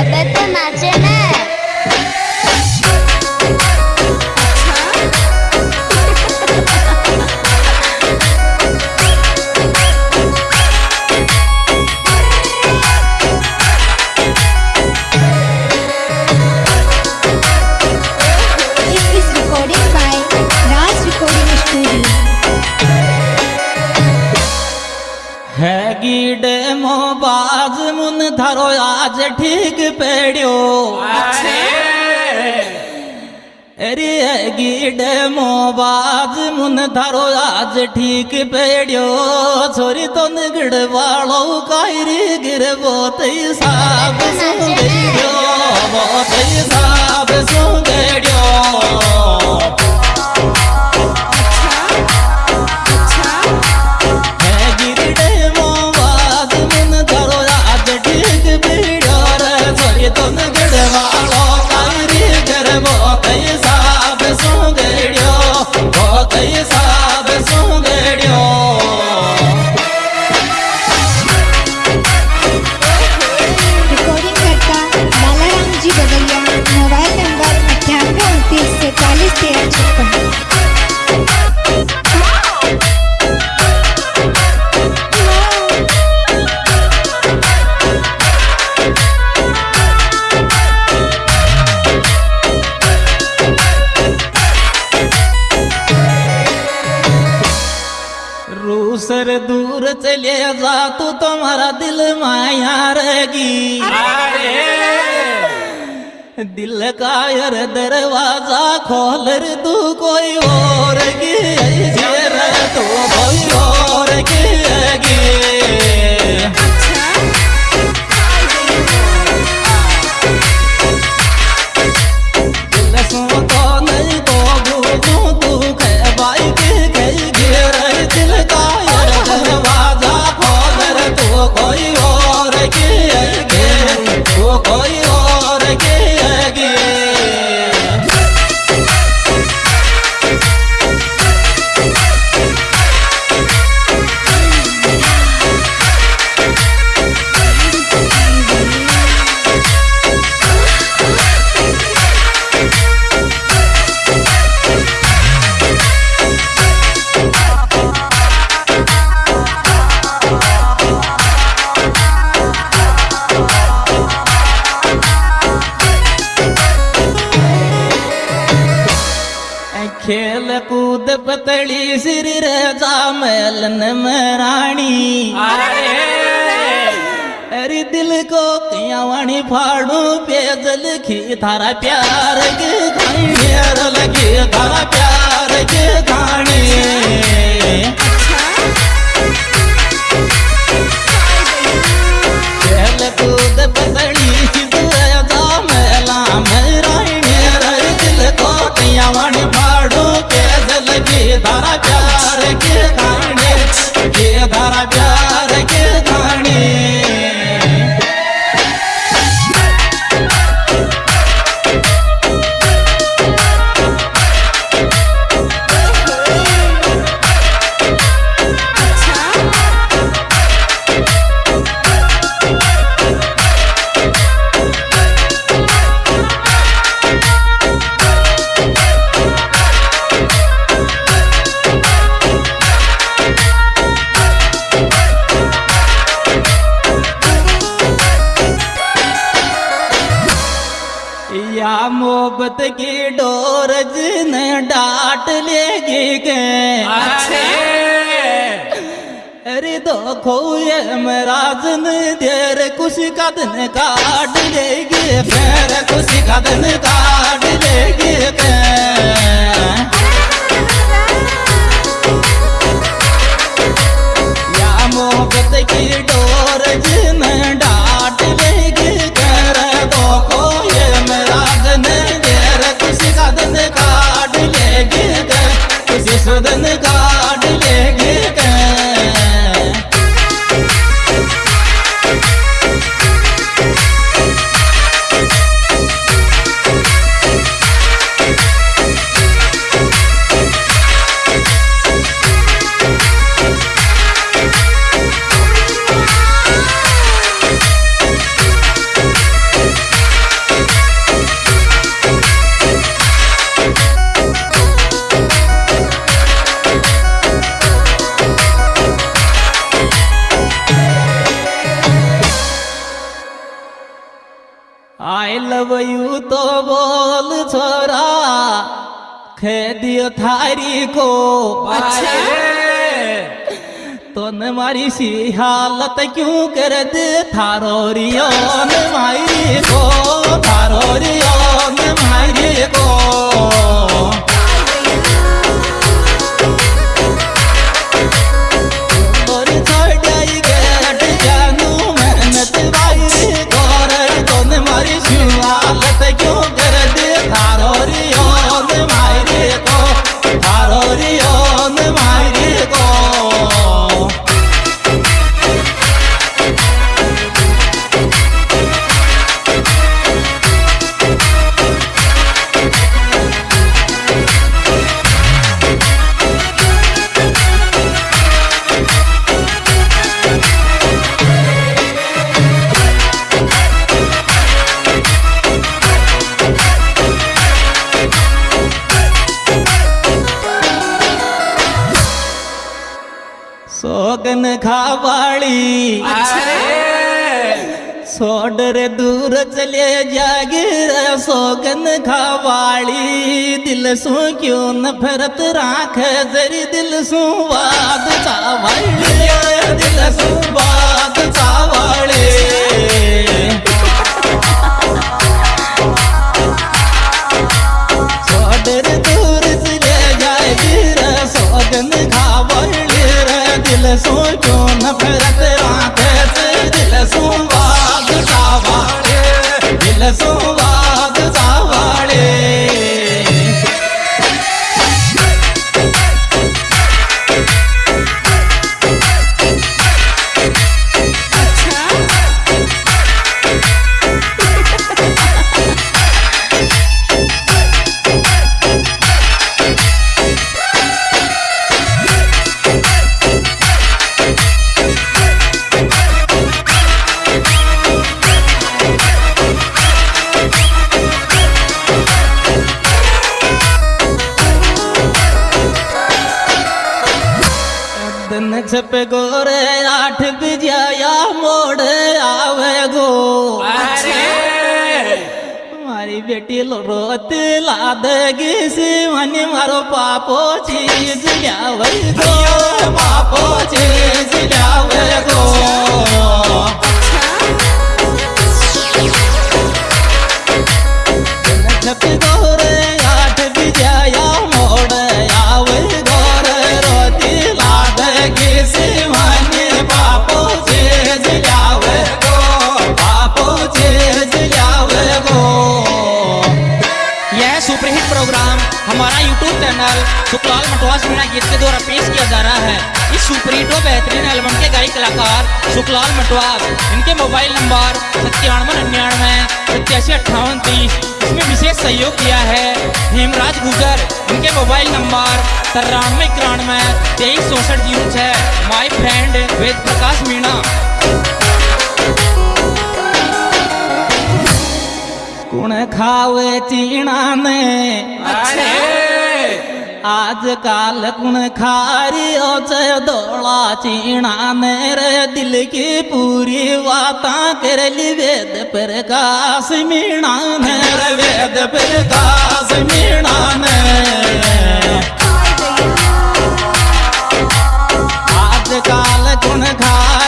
अबे तो नाचे ना It is recorded by Raj Recording Studio. हैगी डेमो बाज मुन धरो আজ ঠিক পেড়িও রে গিডে মোবাজ মুন ধারো আজ ঠিক পেড়িও ছরি তন গিড বাড়ো কাইরি গির বতই সাব সুগেড়িও বতই সাব সুগেড়িও रूसर दूर चले जा तू तुम्हारा दिल माया रहेगी दिल का यार दरवाज़ा खोल रे तू कोई और खेल कूद पतली सिर रजा मैलन मराणी। अरे दिल को कियावाणी फाड़ू, पेजल खी थारा प्यार के लगे या मोहब्बत की डोर जिन डाट लेगी के। अरे तो खोए ने देर कुछ कदन दिन काट लेगी फिर कुछ कदन दिन काट लेगी காண আই লভ ইউ তো বল ছড়া। খে দিও থারি কো আচ্ছা। তোন মারি সি হালত কিউ করে দে। থারো রিয়ন মাইরি কো থারো রিয়ন মাইরি खावाड़ी सोड दूर चले जागे सोगन खावाड़ी दिल सु क्यों नफरत राख जरी दिल सो वाद चावाड़ी दिल सो वाद चावाड़ी so छप गोरे आठ बिजाया मोड़ आवे गो। हमारी बेटी रोत ला देगी सिवन मारो पापो चीज़ जावे गो। पापो चीज़ जावे गो। हमारा यूट्यूब चैनल सुखलाल मटवास मीणा गीत के द्वारा पेश किया जा रहा है। इस सुपरहिट व बेहतरीन एल्बम के गायक कलाकार सुखलाल मटवास इनके मोबाइल नंबर सत्तानवे, निन्यानवे सत्यासी अट्ठावन, तीस, इसमें विशेष सहयोग किया है। हेमराज गुजर, इनके मोबाइल नंबर तिरानवे, इक्यानवे, तेईस, चौसठ, ज़ीरो छः माई फ्रेंड वेद प्रकाश मीणा खावे चीना ने। अच्छे आज काल कुण खारियो दौड़ा चीना ने रे। दिल की पूरी वाता कर ली वेद प्रकाश मीणा ने। रे वेद पर प्रकाश मीणा ने। आज काल कुण खार